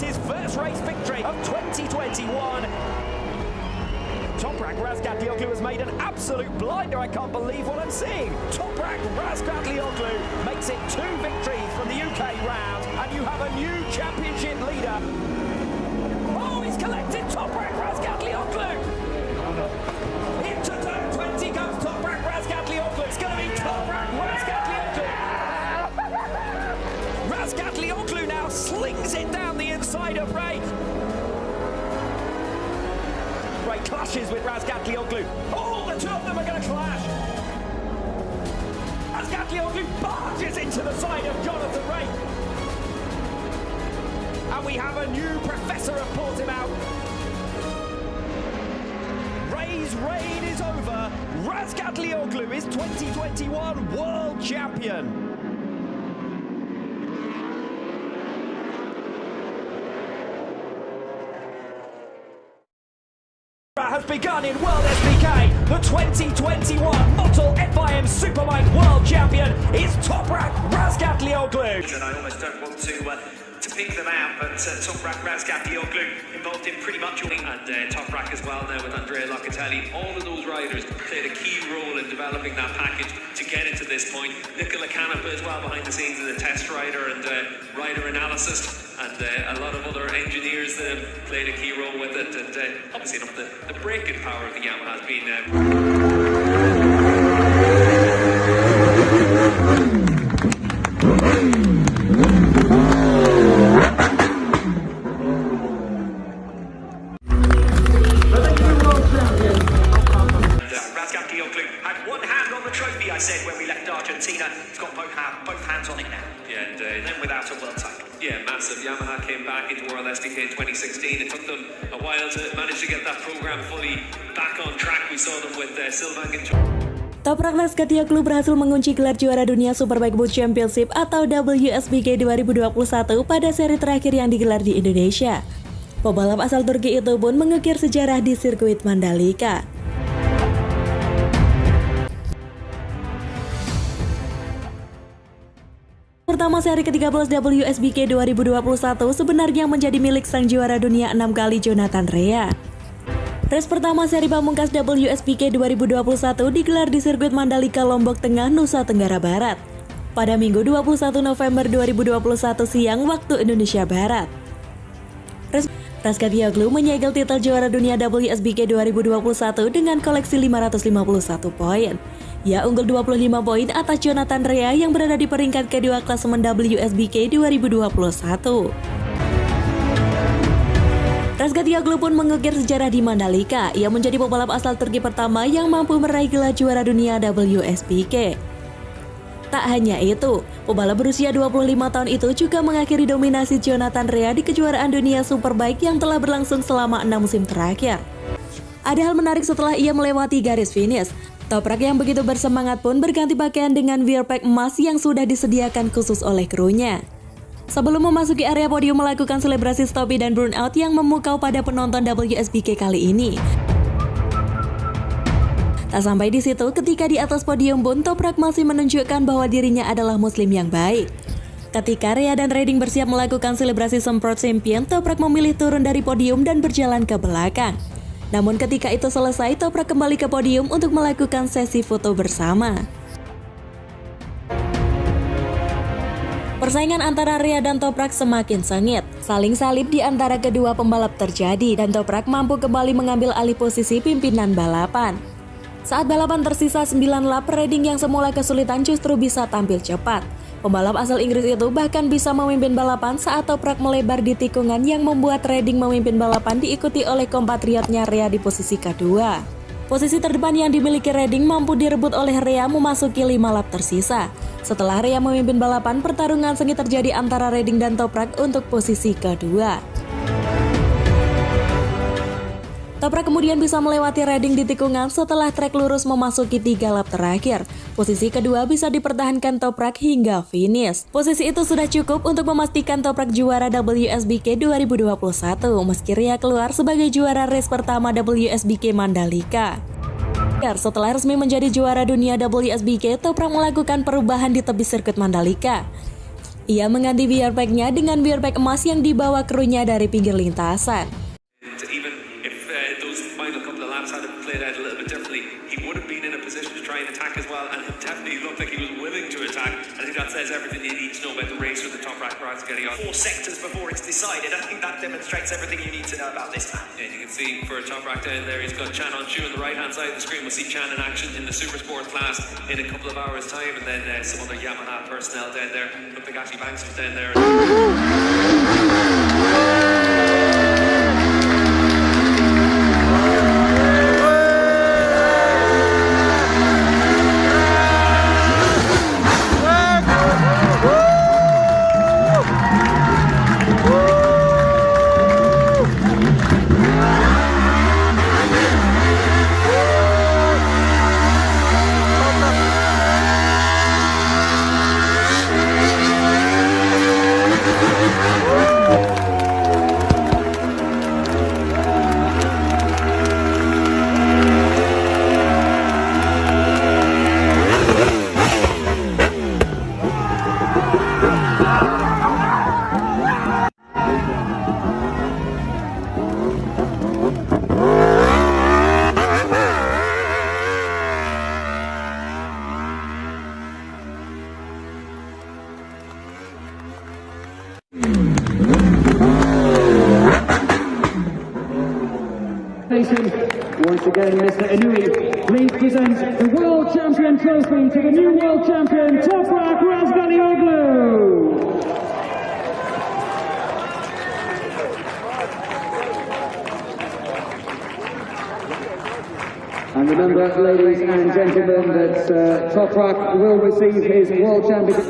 his first race victory of 2021. Toprak Razgatlioglu has made an absolute blinder. I can't believe what I'm seeing. Toprak Razgatlioglu makes it two victories from the UK round, and you have a new championship leader. Inside of Ray. Ray clashes with Razgatlioglu. Oh, the two of them are going to clash. Razgatlioglu barges into the side of Jonathan Ray. And we have a new professor of Portimao. Ray's reign is over. Razgatlioglu is 2021 world champion. has begun in World SBK. The 2021 Motul FIM Superbike World Champion is Toprak Razgatlioglu. And I almost don't want to uh, to pick them out, but uh, Toprak Razgatlioglu involved in pretty much all. And uh, Toprak as well now with Andrea Locatelli. All of those riders played a key role in developing that package to get it to this point. Nicola Canepa as well behind the scenes as a test rider and uh, rider analyst. And uh, a lot of other engineers that have played a key role with it. And uh, obviously, enough the, the power of the Yamaha has been. Uh, 2016. It took them a while to manage to get that program fully back on track. We saw them with uh, Sylvain Guinther. Toprak Razgatlioglu berhasil mengunci gelar juara dunia Superbike Boot Championship atau WSBK 2021 pada seri terakhir yang digelar di Indonesia. Pebalap asal Turki itu pun mengukir sejarah di sirkuit Mandalika. Pertama seri ke-13 WSBK 2021 sebenarnya menjadi milik sang juara dunia 6 kali Jonathan Rea. Race pertama seri pamungkas WSBK 2021 digelar di sirkuit Mandalika, Lombok Tengah, Nusa Tenggara Barat. Pada Minggu 21 November 2021 siang waktu Indonesia Barat. Razgatlioglu menyegel titel juara dunia WSBK 2021 dengan koleksi 551 poin. Ia unggul 25 poin atas Jonathan Rea yang berada di peringkat kedua klasemen WSBK 2021. Razgatlioglu pun mengukir sejarah di Mandalika. Ia menjadi pebalap asal Turki pertama yang mampu meraih gelar juara dunia WSBK. Tak hanya itu, pebalap berusia 25 tahun itu juga mengakhiri dominasi Jonathan Rea di kejuaraan dunia Superbike yang telah berlangsung selama enam musim terakhir. Ada hal menarik setelah ia melewati garis finish. Toprak yang begitu bersemangat pun berganti pakaian dengan wear pack emas yang sudah disediakan khusus oleh krunya. Sebelum memasuki area podium melakukan selebrasi stopi dan burnout yang memukau pada penonton WSBK kali ini. Tak sampai di situ, ketika di atas podium pun Toprak masih menunjukkan bahwa dirinya adalah muslim yang baik. Ketika Rea dan Redding bersiap melakukan selebrasi semprot champion, Toprak memilih turun dari podium dan berjalan ke belakang. Namun ketika itu selesai, Toprak kembali ke podium untuk melakukan sesi foto bersama. Persaingan antara Rea dan Toprak semakin sengit. Saling salib di antara kedua pembalap terjadi dan Toprak mampu kembali mengambil alih posisi pimpinan balapan. Saat balapan tersisa 9 lap, Redding yang semula kesulitan justru bisa tampil cepat. Pembalap asal Inggris itu bahkan bisa memimpin balapan saat Toprak melebar di tikungan yang membuat Redding memimpin balapan diikuti oleh kompatriotnya Rea di posisi kedua. Posisi terdepan yang dimiliki Redding mampu direbut oleh Rea memasuki 5 lap tersisa. Setelah Rea memimpin balapan, pertarungan sengit terjadi antara Redding dan Toprak untuk posisi kedua. Toprak kemudian bisa melewati Redding di tikungan setelah trek lurus memasuki tiga lap terakhir. Posisi kedua bisa dipertahankan Toprak hingga finish. Posisi itu sudah cukup untuk memastikan Toprak juara WSBK 2021 meski Ria keluar sebagai juara race pertama WSBK Mandalika. Setelah resmi menjadi juara dunia WSBK, Toprak melakukan perubahan di tepi sirkuit Mandalika. Ia mengganti beer pack-nya dengan pack emas yang dibawa krunya dari pinggir lintasan. And it definitely looked like he was willing to attack. I think that says everything you need to know about the race with the top rack rides getting on. Four sectors before it's decided. I think that demonstrates everything you need to know about this man. And you can see for a top rack down there, he's got Chan on Chu on the right hand side of the screen. We'll see Chan in action in the Super Sport class in a couple of hours' time, and then uh, some other Yamaha personnel down there. Looked like Ashley Banks was down there. Once again, Mr. Inui, please present the World Champion Trophy to the new World Champion, Toprak Razgalioglu. And remember, ladies and gentlemen, that uh, Toprak will receive his World Championship.